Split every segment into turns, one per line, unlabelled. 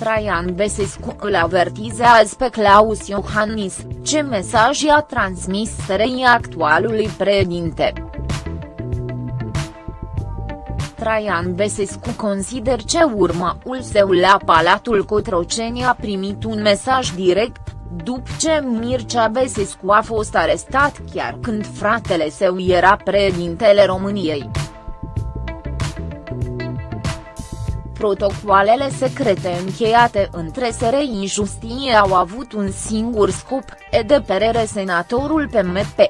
Traian Besescu îl avertizează pe Claus Iohannis, ce mesaj i-a transmis SRI actualului președinte. Traian Besescu consider ce urmaul său la Palatul Cotroceni a primit un mesaj direct, după ce Mircea Besescu a fost arestat chiar când fratele său era președintele României. Protocoalele secrete încheiate între SRI Justie au avut un singur scop, e de perere senatorul PMP.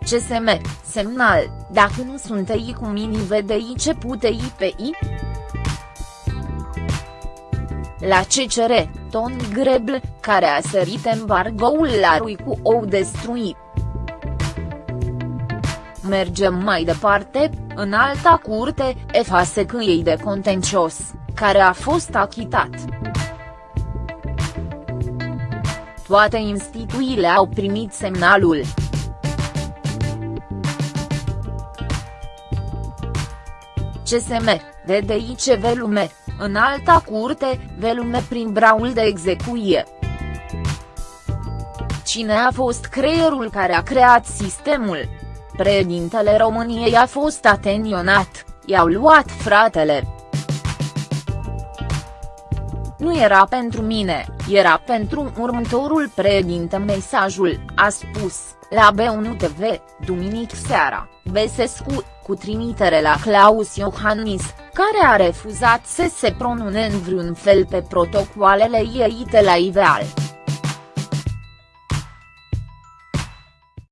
CSM, semnal, dacă nu sunt ei cu mini VDI ce putei pe I? La CCR, Ton Grebl, care a sărit embargoul la Rui cu ou destruit. Mergem mai departe, în alta curte, ei de contencios, care a fost achitat. Toate instituțiile au primit semnalul. CSM, VDIC Velume, în alta curte, Velume prin braul de execuție. Cine a fost creierul care a creat sistemul? Președintele României a fost atenționat, i-au luat fratele. Nu era pentru mine, era pentru următorul președinte mesajul, a spus, la B1 TV, duminic seara, Besescu, cu trimitere la Claus Iohannis, care a refuzat să se pronune în vreun fel pe protocoalele ieite la Iveal.